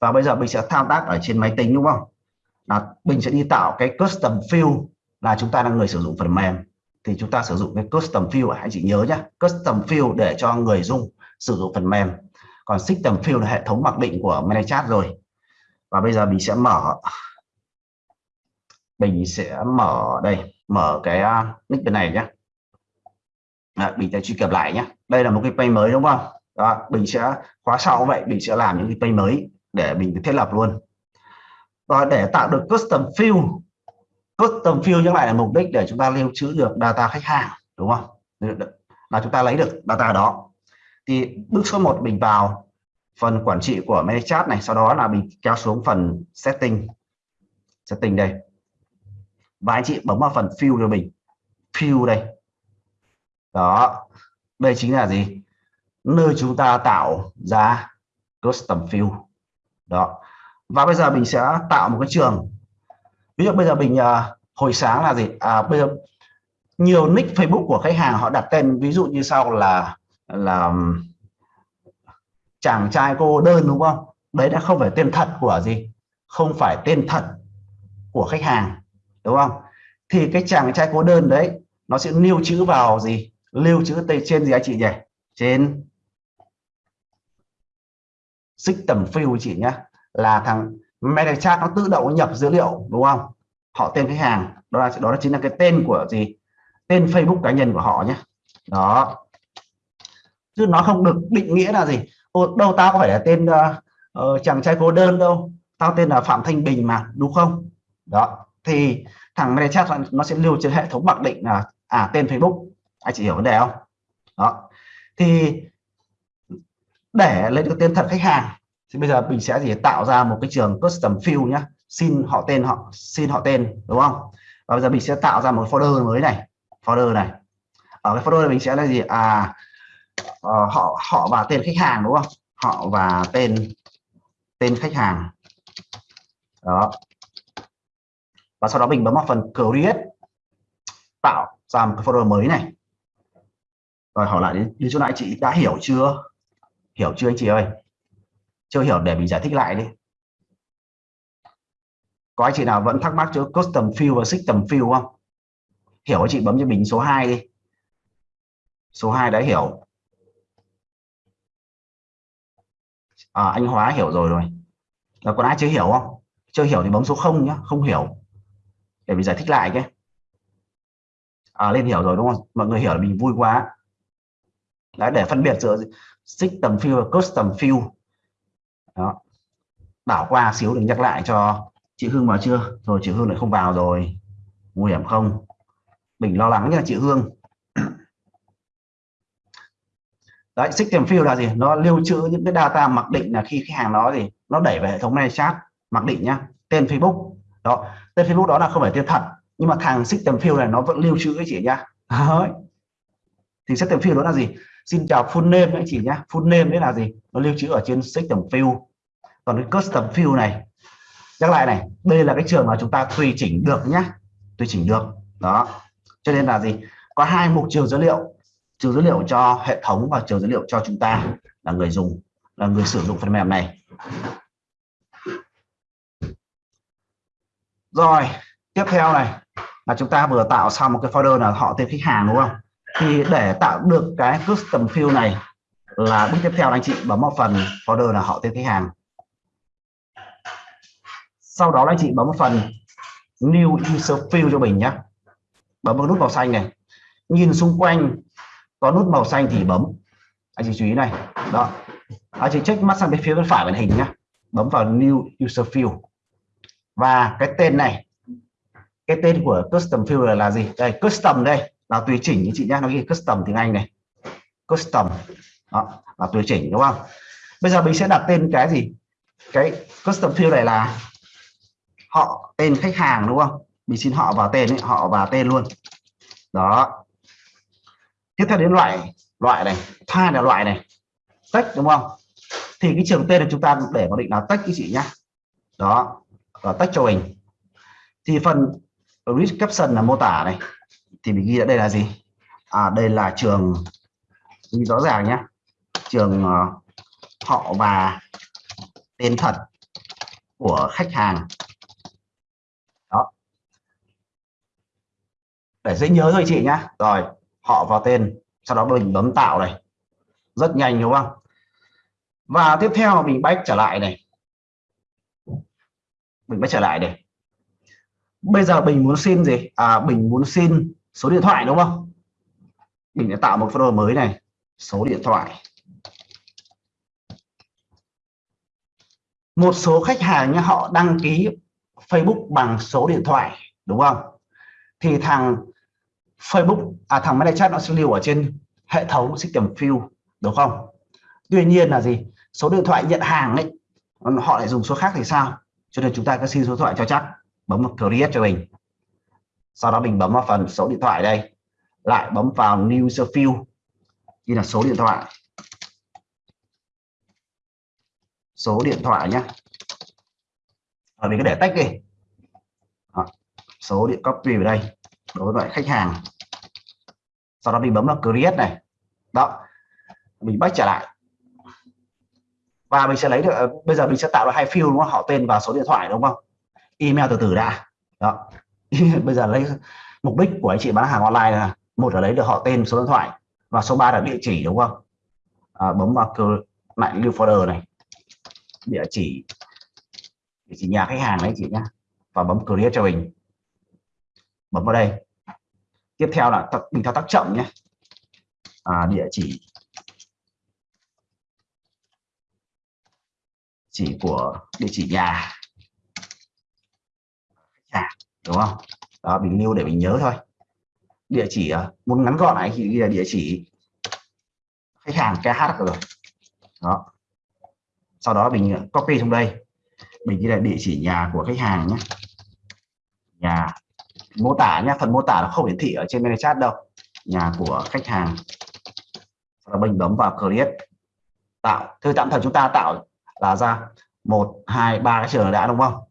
và bây giờ mình sẽ thao tác ở trên máy tính đúng không? Là mình sẽ đi tạo cái custom field là chúng ta là người sử dụng phần mềm. Thì chúng ta sử dụng cái custom field hãy chị nhớ nhé custom field để cho người dùng sử dụng phần mềm. Còn system field là hệ thống mặc định của ManyChat rồi. Và bây giờ mình sẽ mở mình sẽ mở đây mở cái à, nick bên này nhé à, mình sẽ truy cập lại nhé đây là một cái page mới đúng không? Đó mình sẽ khóa sau vậy mình sẽ làm những cái page mới để mình thiết lập luôn. Và để tạo được custom field custom field nhắc lại là mục đích để chúng ta lưu trữ được data khách hàng, đúng không? Là chúng ta lấy được data đó. Thì bước số 1 mình vào phần quản trị của ManyChat này, sau đó là mình kéo xuống phần setting. Setting đây. Và anh chị bấm vào phần field cho mình. Field đây. Đó. Đây chính là gì? Nơi chúng ta tạo ra custom field đó. Và bây giờ mình sẽ tạo một cái trường. Ví dụ bây giờ mình à, hồi sáng là gì? À bây giờ nhiều nick Facebook của khách hàng họ đặt tên, ví dụ như sau là là chàng trai cô đơn, đúng không? Đấy đã không phải tên thật của gì? Không phải tên thật của khách hàng, đúng không? Thì cái chàng trai cô đơn đấy, nó sẽ lưu trữ vào gì? Lưu trữ tên trên gì anh chị nhỉ? Trên system field chị nhé là thằng MetaChat nó tự động nhập dữ liệu đúng không? Họ tên khách hàng đó là đó là chính là cái tên của gì? Tên Facebook cá nhân của họ nhé đó. Chứ nó không được định nghĩa là gì? Ô, đâu tao có phải là tên uh, uh, chàng trai cô đơn đâu. Tao tên là Phạm Thanh Bình mà đúng không? Đó. Thì thằng MetaChat nó sẽ lưu trên hệ thống mặc định là à tên Facebook. Anh chị hiểu vấn đề không? Đó. Thì để lấy được tên thật khách hàng thì bây giờ mình sẽ gì tạo ra một cái trường custom field nhé xin họ tên họ xin họ tên đúng không? Và bây giờ mình sẽ tạo ra một folder mới này folder này. Ở cái folder này mình sẽ là gì? À uh, họ họ và tên khách hàng đúng không? Họ và tên tên khách hàng. Đó. Và sau đó mình bấm vào phần create tạo ra một cái folder mới này. Rồi hỏi lại đi, đi chỗ này chị đã hiểu chưa? Hiểu chưa anh chị ơi? Chưa hiểu để mình giải thích lại đi. Có anh chị nào vẫn thắc mắc chỗ custom field và system field không? Hiểu anh chị bấm cho mình số 2 đi. Số 2 đã hiểu. À, anh hóa hiểu rồi rồi. Là còn ai chưa hiểu không? Chưa hiểu thì bấm số 0 nhá không hiểu. Để mình giải thích lại cái. À, lên hiểu rồi đúng không? Mọi người hiểu là mình vui quá. Đã để phân biệt giữa system field và custom field đó. Đảo qua xíu để nhắc lại cho chị Hương vào chưa? Rồi chị Hương lại không vào rồi. Nguy hiểm không? Mình lo lắng nha chị Hương. Đấy system field là gì? Nó lưu trữ những cái data mặc định là khi khách hàng đó gì? Nó đẩy về hệ thống này chat, mặc định nhá. Tên Facebook. Đó. Tên Facebook đó là không phải tên thật, nhưng mà thằng system field này nó vẫn lưu trữ cái chị nhá. thì thì system field đó là gì? Xin chào full name anh chị nhá full name đấy là gì? Nó lưu trữ ở trên system field còn cái custom field này, nhắc lại này, đây là cái trường mà chúng ta tùy chỉnh được nhá tùy chỉnh được. Đó. Cho nên là gì? Có hai mục trường dữ liệu. Trường dữ liệu cho hệ thống và trường dữ liệu cho chúng ta là người dùng, là người sử dụng phần mềm này. Rồi, tiếp theo này, là chúng ta vừa tạo xong một cái folder là họ tên khách hàng, đúng không? Thì để tạo được cái custom field này là bước tiếp theo anh chị, bấm vào phần folder là họ tên khách hàng. Sau đó anh chị bấm vào phần new user field cho mình nhé bấm vào nút màu xanh này. Nhìn xung quanh có nút màu xanh thì bấm. Anh chị chú ý này. Đó. Anh chị check mắt sang bên phía bên phải màn hình nhé bấm vào new user field và cái tên này, cái tên của custom field là gì? Đây, custom đây là tùy chỉnh như chị nhá, nó ghi custom tiếng Anh này. Custom. Đó là tùy chỉnh đúng không? Bây giờ mình sẽ đặt tên cái gì? Cái custom field này là họ tên khách hàng đúng không? Mình xin họ vào tên ấy, họ vào tên luôn. Đó. Tiếp theo đến loại loại này. Thay là loại này. Tách đúng không? Thì cái trường tên là chúng ta để có định là tách cái chị nhá. Đó. Và tách cho mình. Thì phần read caption là mô tả này thì mình ghi ở đây là gì? À đây là trường ghi rõ ràng nhé trường uh, họ và tên thật của khách hàng. Đó. Để dễ nhớ thôi chị nhá. Rồi họ vào tên. Sau đó mình bấm tạo này. Rất nhanh đúng không? Và tiếp theo mình back trở lại này. Mình back trở lại này. bây giờ mình muốn xin gì? À mình muốn xin số điện thoại, đúng không? Mình đã tạo một folder mới này. Số điện thoại. Một số khách hàng như họ đăng ký Facebook bằng số điện thoại, đúng không? Thì thằng Facebook à thằng ManyChat nó sẽ lưu ở trên hệ thống system field đúng không? Tuy nhiên là gì? Số điện thoại nhận hàng ấy họ lại dùng số khác thì sao? Cho nên chúng ta cứ xin số điện thoại cho chắc. Bấm một create cho mình sau đó mình bấm vào phần số điện thoại đây. Lại bấm vào new user field như là số điện thoại. Số điện thoại nhé ở mình cứ để tách đi. Đó. số điện copy vào đây đối với khách hàng. Sau đó mình bấm vào create này. Đó. Mình back trở lại. Và mình sẽ lấy được, bây giờ mình sẽ tạo ra hai field đúng không? Họ tên và số điện thoại đúng không? Email từ từ đã. Đó. bây giờ lấy mục đích của anh chị bán hàng online là một là lấy được họ tên số điện thoại và số 3 là địa chỉ đúng không? À, bấm vào lại lưu folder này. Địa chỉ địa chỉ nhà khách hàng đấy chị nhá. Và bấm create cho mình. Bấm vào đây. Tiếp theo là mình thao tác chậm nhé. À, địa chỉ. Chỉ của địa chỉ nhà đúng không? Đó mình lưu để mình nhớ thôi. Địa chỉ à, muốn ngắn gọn này, thì ghi là địa chỉ khách hàng KH rồi. Đó. Sau đó mình à, copy trong đây. Mình ghi là địa chỉ nhà của khách hàng nhé. Nhà mô tả nhé, phần mô tả nó không hiển thị ở trên chat đâu. Nhà của khách hàng. Sau đó mình bấm vào create. Tạo, thư tạm thời chúng ta tạo là ra một, hai, ba cái trường đã, đúng không?